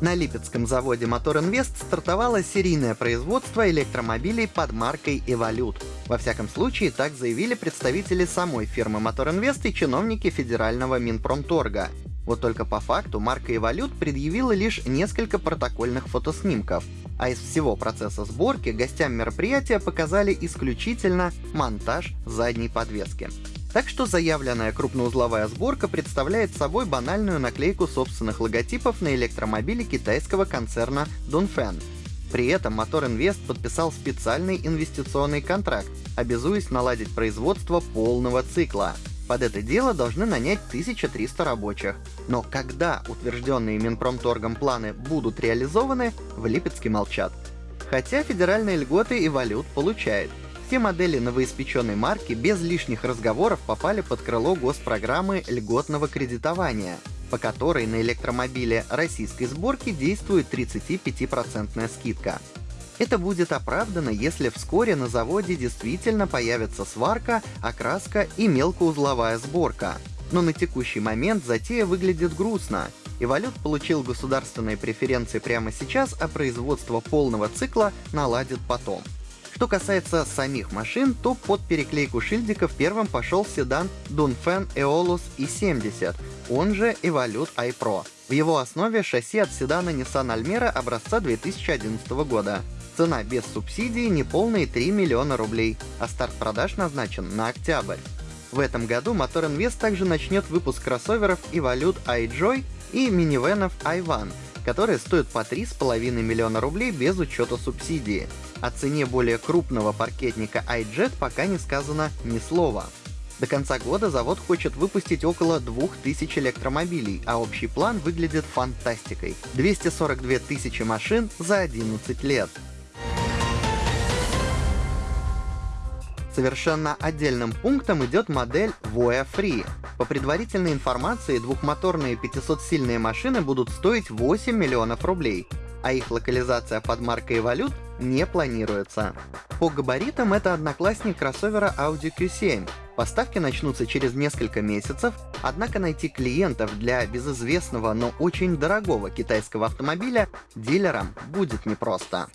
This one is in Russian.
На Липецком заводе Мотор Инвест стартовало серийное производство электромобилей под маркой «Эволют». Во всяком случае, так заявили представители самой фирмы Мотор Инвест и чиновники федерального Минпромторга. Вот только по факту марка «Эволют» предъявила лишь несколько протокольных фотоснимков, а из всего процесса сборки гостям мероприятия показали исключительно монтаж задней подвески. Так что заявленная крупноузловая сборка представляет собой банальную наклейку собственных логотипов на электромобиле китайского концерна Dongfeng. При этом Мотор Инвест подписал специальный инвестиционный контракт, обязуясь наладить производство полного цикла. Под это дело должны нанять 1300 рабочих. Но когда утвержденные Минпромторгом планы будут реализованы, в Липецке молчат. Хотя федеральные льготы и валют получает. Все модели новоиспеченной марки без лишних разговоров попали под крыло госпрограммы льготного кредитования, по которой на электромобиле российской сборки действует 35% скидка. Это будет оправдано, если вскоре на заводе действительно появится сварка, окраска и мелкоузловая сборка. Но на текущий момент затея выглядит грустно. Эволют получил государственные преференции прямо сейчас, а производство полного цикла наладит потом. Что касается самих машин, то под переклейку шильдиков первым пошел седан Dongfeng Eolus i70, он же Evolute iPro. В его основе шасси от седана Nissan Almera образца 2011 года. Цена без субсидий неполные 3 миллиона рублей, а старт продаж назначен на октябрь. В этом году Мотор Инвест также начнет выпуск кроссоверов Evolute iJoy и минивенов iOne, которые стоят по 3,5 миллиона рублей без учета субсидии. О цене более крупного паркетника iJet пока не сказано ни слова. До конца года завод хочет выпустить около 2000 электромобилей, а общий план выглядит фантастикой. 242 тысячи машин за 11 лет. Совершенно отдельным пунктом идет модель Voya Free. По предварительной информации, двухмоторные 500-сильные машины будут стоить 8 миллионов рублей, а их локализация под маркой Evolute не планируется. По габаритам это одноклассник кроссовера Audi Q7. Поставки начнутся через несколько месяцев, однако найти клиентов для безызвестного, но очень дорогого китайского автомобиля дилерам будет непросто.